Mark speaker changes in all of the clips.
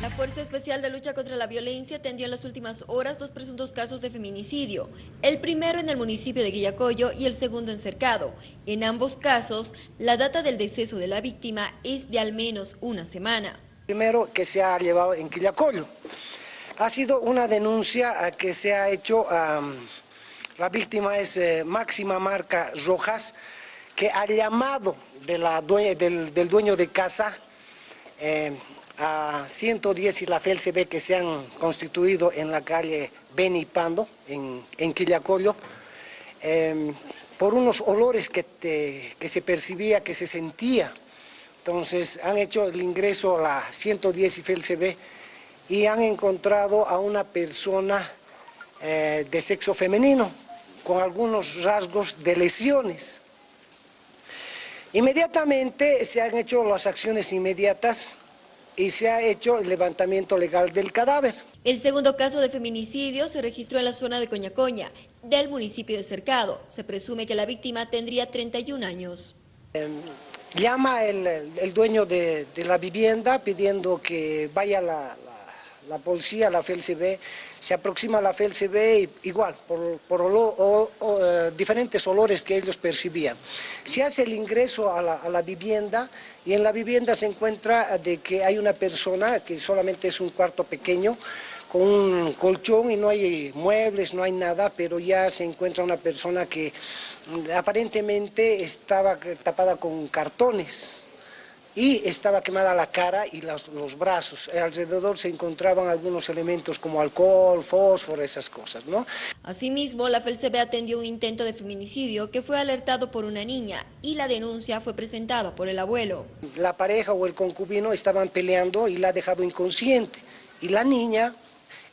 Speaker 1: La Fuerza Especial de Lucha contra la Violencia atendió en las últimas horas dos presuntos casos de feminicidio, el primero en el municipio de Guillacoyo y el segundo en Cercado. En ambos casos, la data del deceso de la víctima es de al menos una semana.
Speaker 2: Primero que se ha llevado en Quillacoyo. Ha sido una denuncia que se ha hecho, la víctima es eh, Máxima Marca Rojas, que ha llamado de la del, dueño de casa, eh, a 110 y la FELCB que se han constituido en la calle Benipando, en, en Quillacollo, em, por unos olores que, que se percibía, que se sentía. Entonces han hecho el ingreso a la 110 y FELCB y han encontrado a una persona eh, de sexo femenino con algunos rasgos de lesiones. Inmediatamente se han hecho las acciones inmediatas y se ha hecho el levantamiento legal del cadáver.
Speaker 1: El segundo caso de feminicidio se registró en la zona de Coñacoña, del municipio de Cercado. Se presume que la víctima tendría 31 años.
Speaker 2: Em, llama el, dueño de, la vivienda pidiendo que vaya la, la, policía, la FELCB, se aproxima a la FELCB igual, por, eh, diferentes olores que ellos percibían. Se hace el ingreso a la, a la vivienda y en la vivienda se encuentra de que hay una persona que solamente es un cuarto pequeño, con un colchón y no hay muebles, no hay nada, pero ya se encuentra una persona que mm, aparentemente estaba tapada con cartones y estaba quemada la cara y los, los, brazos. Alrededor se encontraban algunos elementos como alcohol, fósforo, esas cosas, ¿no?
Speaker 1: Asimismo, la FELCB atendió un intento de feminicidio que fue alertado por una niña y la denuncia fue presentada por el abuelo.
Speaker 2: La pareja o el concubino estaban peleando y la ha dejado inconsciente. Y la niña,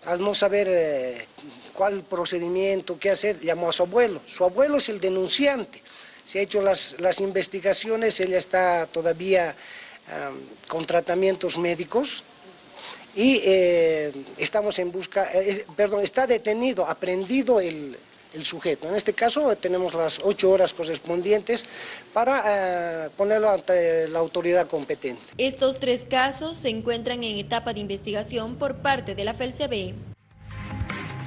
Speaker 2: al no saber eh, cuál procedimiento, qué hacer, llamó a su abuelo. Su abuelo es el denunciante se han hecho las, las investigaciones, ella está todavía con tratamientos médicos y eh, estamos en busca, eh, perdón, está detenido, aprendido el, el, sujeto. En este caso tenemos las ocho horas correspondientes para eh, ponerlo ante la autoridad competente.
Speaker 1: Estos tres casos se encuentran en etapa de investigación por parte de la FELCB.